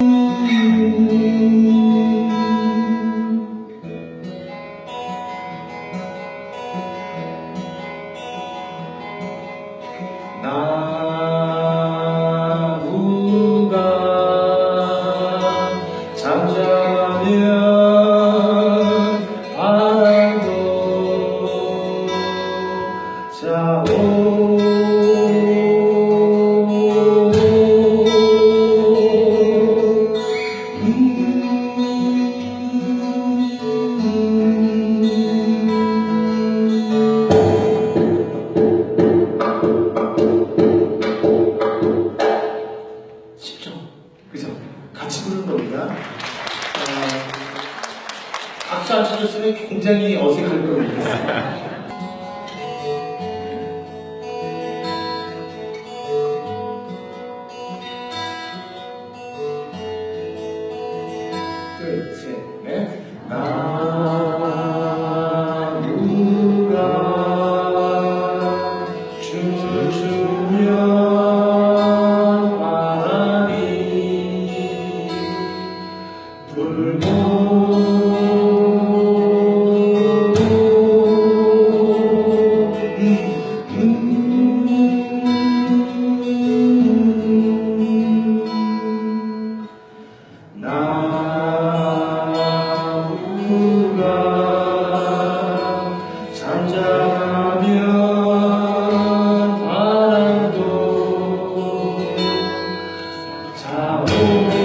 나무 같이 부른 겁니다. 어, 박수 안 쳐줬으면 굉장히 어색할 겁니다. 셋, 넷, 나. Oh.